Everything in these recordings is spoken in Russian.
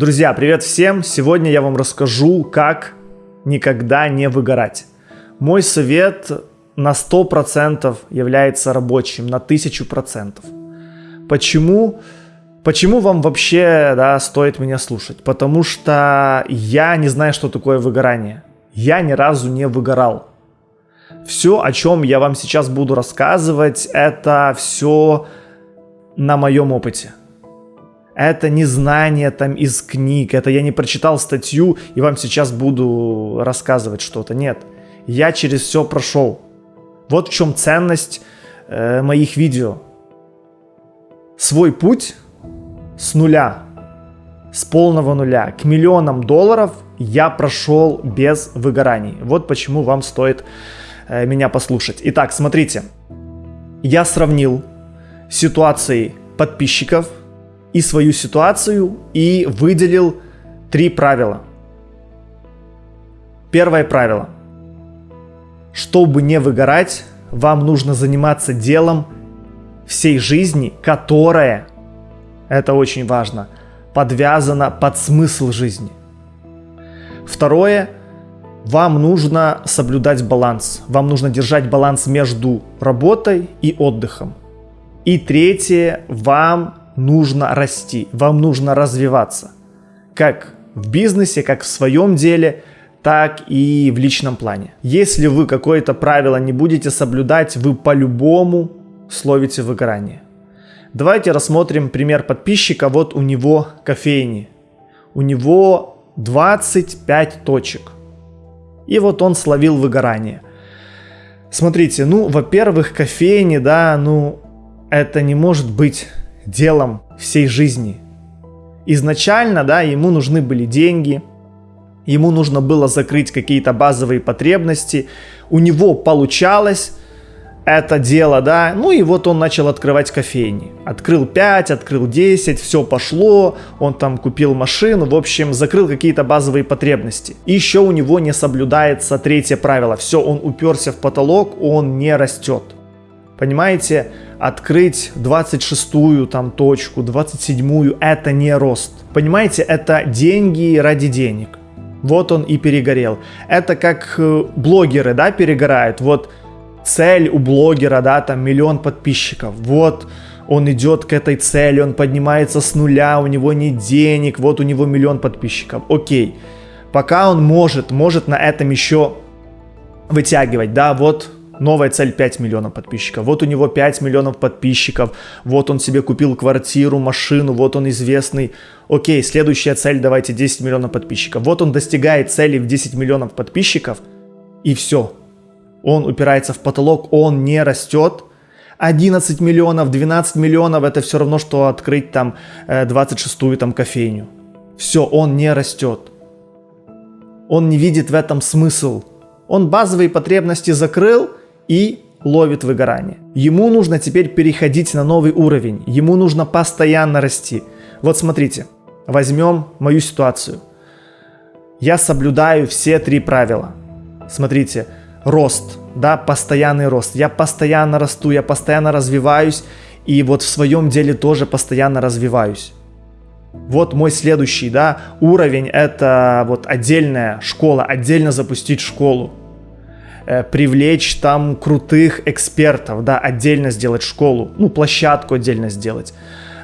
Друзья, привет всем! Сегодня я вам расскажу, как никогда не выгорать. Мой совет на 100% является рабочим, на 1000%. Почему? Почему вам вообще да, стоит меня слушать? Потому что я не знаю, что такое выгорание. Я ни разу не выгорал. Все, о чем я вам сейчас буду рассказывать, это все на моем опыте это не знание там из книг, это я не прочитал статью и вам сейчас буду рассказывать что-то. Нет, я через все прошел. Вот в чем ценность э, моих видео. Свой путь с нуля, с полного нуля к миллионам долларов я прошел без выгораний. Вот почему вам стоит э, меня послушать. Итак, смотрите, я сравнил ситуации подписчиков – и свою ситуацию и выделил три правила. Первое правило. Чтобы не выгорать, вам нужно заниматься делом всей жизни, которое, это очень важно, подвязано под смысл жизни. Второе, вам нужно соблюдать баланс. Вам нужно держать баланс между работой и отдыхом. И третье, вам нужно расти, вам нужно развиваться. Как в бизнесе, как в своем деле, так и в личном плане. Если вы какое-то правило не будете соблюдать, вы по-любому словите выгорание. Давайте рассмотрим пример подписчика. Вот у него кофейни. У него 25 точек. И вот он словил выгорание. Смотрите, ну, во-первых, кофейни, да, ну, это не может быть делом всей жизни. Изначально, да, ему нужны были деньги, ему нужно было закрыть какие-то базовые потребности, у него получалось это дело, да, ну и вот он начал открывать кофейни. Открыл 5, открыл 10, все пошло, он там купил машину, в общем, закрыл какие-то базовые потребности. И еще у него не соблюдается третье правило, все, он уперся в потолок, он не растет. Понимаете, открыть 26-ю там точку, 27-ю, это не рост. Понимаете, это деньги ради денег. Вот он и перегорел. Это как э, блогеры, да, перегорают. Вот цель у блогера, да, там миллион подписчиков. Вот он идет к этой цели, он поднимается с нуля, у него нет денег, вот у него миллион подписчиков. Окей. Пока он может, может на этом еще вытягивать, да, вот новая цель 5 миллионов подписчиков. Вот у него 5 миллионов подписчиков, вот он себе купил квартиру, машину, вот он известный. Окей, следующая цель, давайте 10 миллионов подписчиков. Вот он достигает цели в 10 миллионов подписчиков, и все. Он упирается в потолок, он не растет. 11 миллионов, 12 миллионов, это все равно, что открыть там 26-ю э, там кофейню. Все, он не растет. Он не видит в этом смысл. Он базовые потребности закрыл, и ловит выгорание. Ему нужно теперь переходить на новый уровень, ему нужно постоянно расти. Вот смотрите, возьмем мою ситуацию. Я соблюдаю все три правила. Смотрите, рост, да, постоянный рост. Я постоянно расту, я постоянно развиваюсь, и вот в своем деле тоже постоянно развиваюсь. Вот мой следующий, да, уровень, это вот отдельная школа, отдельно запустить школу. Э, привлечь там крутых экспертов, да, отдельно сделать школу, ну, площадку отдельно сделать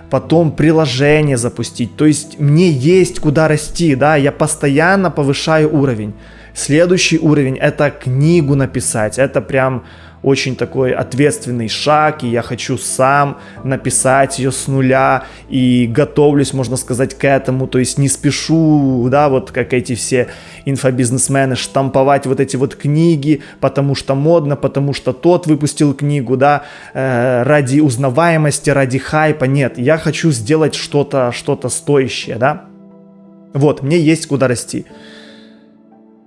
потом приложение запустить. То есть мне есть куда расти, да, я постоянно повышаю уровень. Следующий уровень это книгу написать, это прям очень такой ответственный шаг, и я хочу сам написать ее с нуля, и готовлюсь, можно сказать, к этому, то есть не спешу, да, вот как эти все инфобизнесмены, штамповать вот эти вот книги, потому что модно, потому что тот выпустил книгу, да, э, ради узнаваемости, ради хайпа, нет, я хочу сделать что-то, что-то стоящее, да, вот, мне есть куда расти.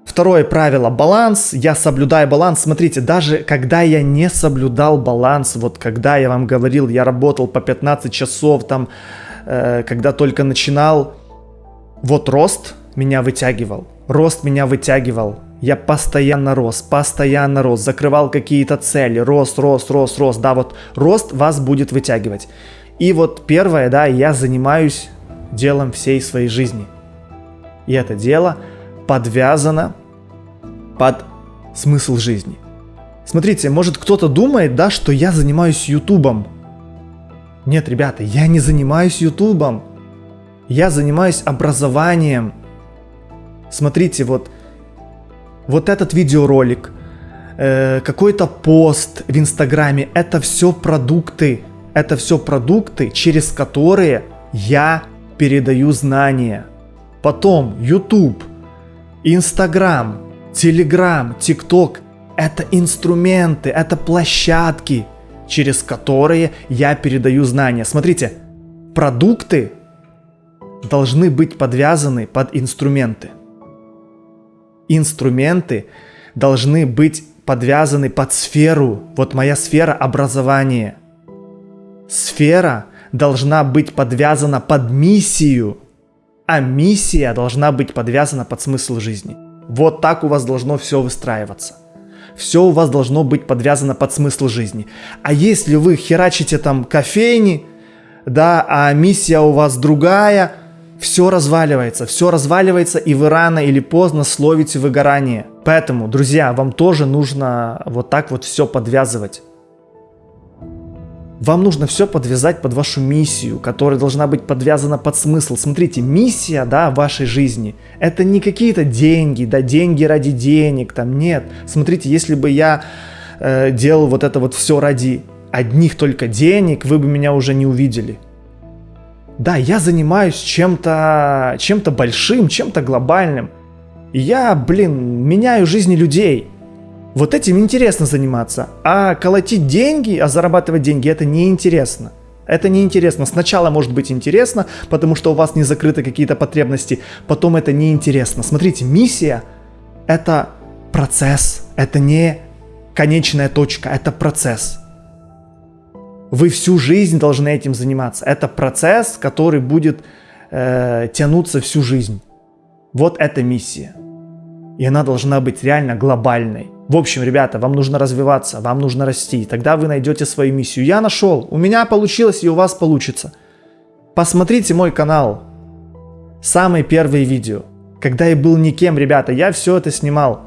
Второе правило – баланс. Я соблюдаю баланс. Смотрите, даже когда я не соблюдал баланс, вот когда я вам говорил, я работал по 15 часов, там, э, когда только начинал, вот рост меня вытягивал. Рост меня вытягивал. Я постоянно рос, постоянно рос, закрывал какие-то цели, рост, рост, рост, рост. Да, вот рост вас будет вытягивать. И вот первое, да, я занимаюсь делом всей своей жизни – И это дело подвязано под смысл жизни. Смотрите, может кто-то думает, да, что я занимаюсь ютубом. Нет, ребята, я не занимаюсь ютубом. Я занимаюсь образованием. Смотрите, вот, вот этот видеоролик, э, какой-то пост в Инстаграме, это все продукты. Это все продукты, через которые я передаю знания. Потом YouTube, Instagram, Telegram, TikTok – это инструменты, это площадки, через которые я передаю знания. Смотрите, продукты должны быть подвязаны под инструменты. Инструменты должны быть подвязаны под сферу. Вот моя сфера образования. Сфера должна быть подвязана под миссию, а миссия должна быть подвязана под смысл жизни. Вот так у вас должно все выстраиваться. Все у вас должно быть подвязано под смысл жизни. А если вы херачите там кофейни, да, а миссия у вас другая, все разваливается, все разваливается, и вы рано или поздно словите выгорание. Поэтому, друзья, вам тоже нужно вот так вот все подвязывать. Вам нужно все подвязать под вашу миссию, которая должна быть подвязана под смысл. Смотрите, миссия, да, вашей жизни, это не какие-то деньги, да, деньги ради денег, там, нет. Смотрите, если бы я э, делал вот это вот все ради одних только денег, вы бы меня уже не увидели. Да, я занимаюсь чем-то чем, -то, большим, чем-то глобальным. Я, блин, меняю жизни людей. Вот этим интересно заниматься, а колотить деньги, а зарабатывать деньги это неинтересно. Это неинтересно. Сначала может быть интересно, потому что у вас не закрыты какие-то потребности, потом это неинтересно. Смотрите, миссия это процесс, это не конечная точка, это процесс. Вы всю жизнь должны этим заниматься. Это процесс, который будет э, тянуться всю жизнь. Вот это миссия. И она должна быть реально глобальной. В общем, ребята, вам нужно развиваться, вам нужно расти. Тогда вы найдете свою миссию. Я нашел, у меня получилось и у вас получится. Посмотрите мой канал. Самые первые видео. Когда я был никем, ребята, я все это снимал.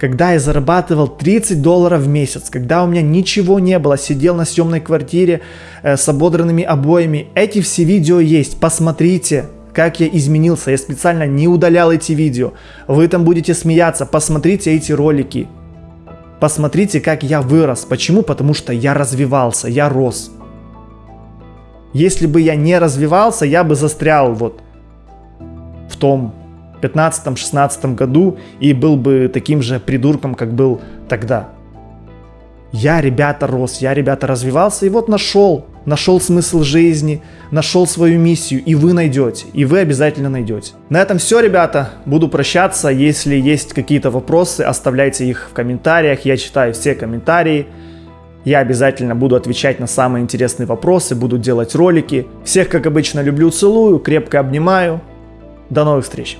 Когда я зарабатывал 30 долларов в месяц, когда у меня ничего не было, сидел на съемной квартире э, с ободранными обоями. Эти все видео есть, посмотрите как я изменился. Я специально не удалял эти видео. Вы там будете смеяться. Посмотрите эти ролики. Посмотрите, как я вырос. Почему? Потому что я развивался, я рос. Если бы я не развивался, я бы застрял вот в том 15-16 году и был бы таким же придурком, как был тогда. Я, ребята, рос, я, ребята, развивался и вот нашел, нашел смысл жизни, нашел свою миссию, и вы найдете, и вы обязательно найдете. На этом все, ребята, буду прощаться, если есть какие-то вопросы, оставляйте их в комментариях, я читаю все комментарии, я обязательно буду отвечать на самые интересные вопросы, буду делать ролики. Всех, как обычно, люблю, целую, крепко обнимаю. До новых встреч!